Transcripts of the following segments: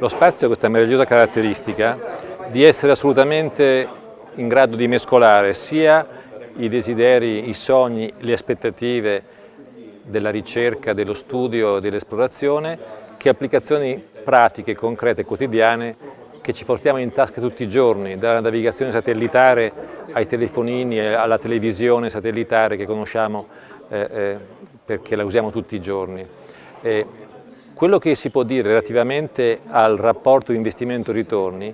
Lo spazio ha questa meravigliosa caratteristica di essere assolutamente in grado di mescolare sia i desideri, i sogni, le aspettative della ricerca, dello studio, dell'esplorazione, che applicazioni pratiche, concrete, quotidiane che ci portiamo in tasca tutti i giorni, dalla navigazione satellitare ai telefonini, alla televisione satellitare che conosciamo eh, eh, perché la usiamo tutti i giorni. Eh, quello che si può dire relativamente al rapporto investimento-ritorni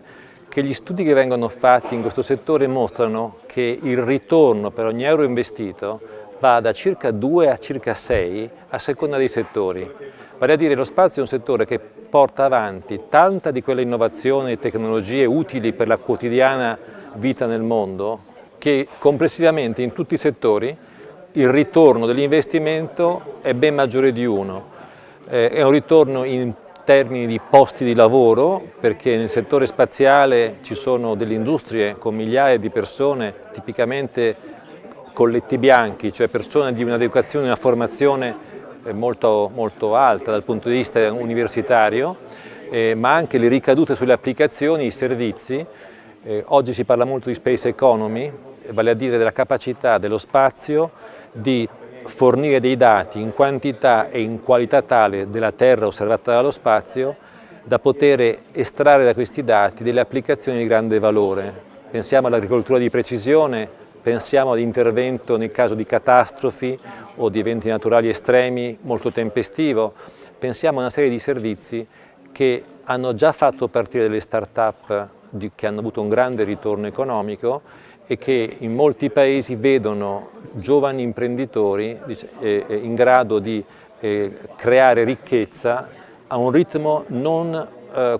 che gli studi che vengono fatti in questo settore mostrano che il ritorno per ogni euro investito va da circa 2 a circa 6 a seconda dei settori. Vale a dire lo spazio è un settore che porta avanti tanta di quelle innovazioni e tecnologie utili per la quotidiana vita nel mondo che complessivamente in tutti i settori il ritorno dell'investimento è ben maggiore di uno eh, è un ritorno in termini di posti di lavoro perché nel settore spaziale ci sono delle industrie con migliaia di persone tipicamente colletti bianchi, cioè persone di un'educazione e una formazione eh, molto, molto, alta dal punto di vista universitario, eh, ma anche le ricadute sulle applicazioni, i servizi. Eh, oggi si parla molto di space economy, vale a dire della capacità dello spazio di fornire dei dati in quantità e in qualità tale della Terra osservata dallo spazio da poter estrarre da questi dati delle applicazioni di grande valore. Pensiamo all'agricoltura di precisione, pensiamo all'intervento nel caso di catastrofi o di eventi naturali estremi molto tempestivo, pensiamo a una serie di servizi che hanno già fatto partire delle start-up che hanno avuto un grande ritorno economico e che in molti paesi vedono giovani imprenditori eh, eh, in grado di eh, creare ricchezza a un ritmo non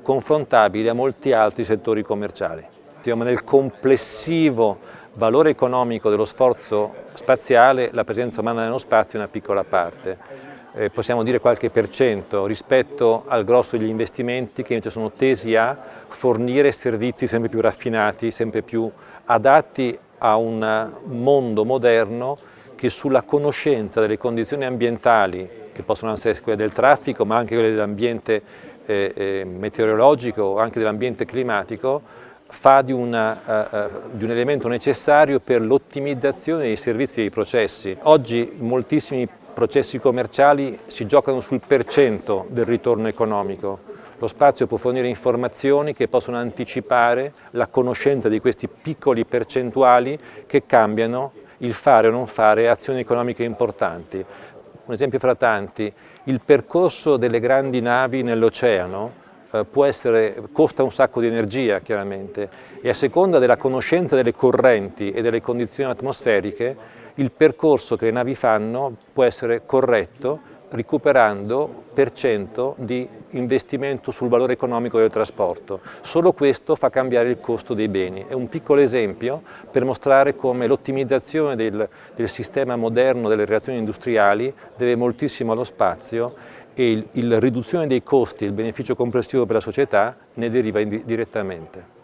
confrontabile a molti altri settori commerciali. Nel complessivo valore economico dello sforzo spaziale la presenza umana nello spazio è una piccola parte. Possiamo dire qualche per cento rispetto al grosso degli investimenti che invece sono tesi a fornire servizi sempre più raffinati, sempre più adatti a un mondo moderno che sulla conoscenza delle condizioni ambientali, che possono essere quelle del traffico, ma anche quelle dell'ambiente eh, eh, meteorologico, anche dell'ambiente climatico, fa di, una, uh, uh, di, un elemento necessario per l'ottimizzazione dei servizi e dei processi. Oggi moltissimi processi commerciali si giocano sul percento del ritorno economico, lo spazio può fornire informazioni che possono anticipare la conoscenza di questi piccoli percentuali che cambiano il fare o non fare azioni economiche importanti. Un esempio fra tanti, il percorso delle grandi navi nell'oceano eh, costa un sacco di energia chiaramente e a seconda della conoscenza delle correnti e delle condizioni atmosferiche il percorso che le navi fanno può essere corretto recuperando per cento di investimento sul valore economico del trasporto. Solo questo fa cambiare il costo dei beni. È un piccolo esempio per mostrare come l'ottimizzazione del, del, sistema moderno delle relazioni industriali deve moltissimo allo spazio e la riduzione dei costi e il beneficio complessivo per la società ne deriva direttamente.